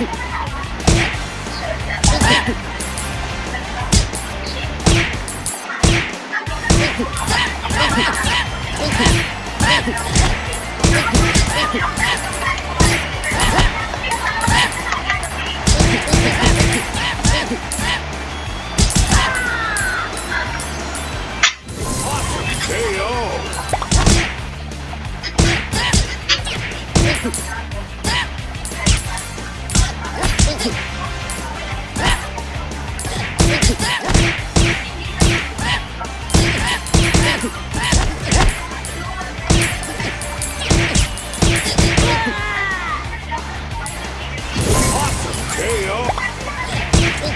Yeah.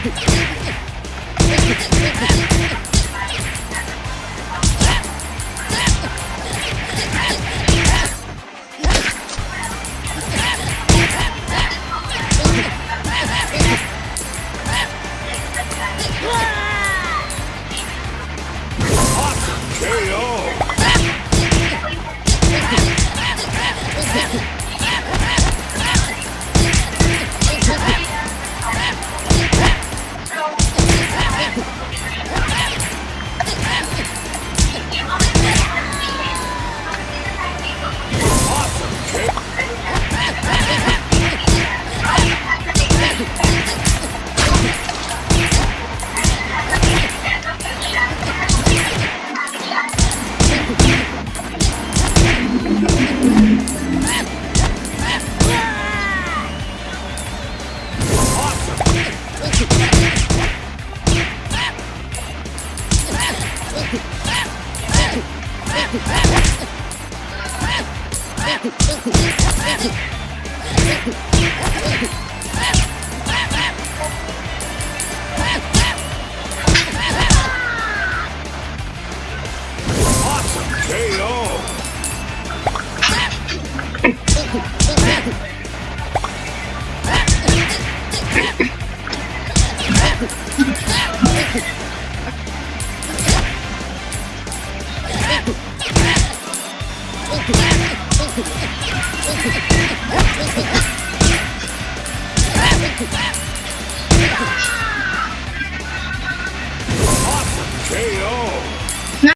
Let's go. Ha ha ha ha! Ah!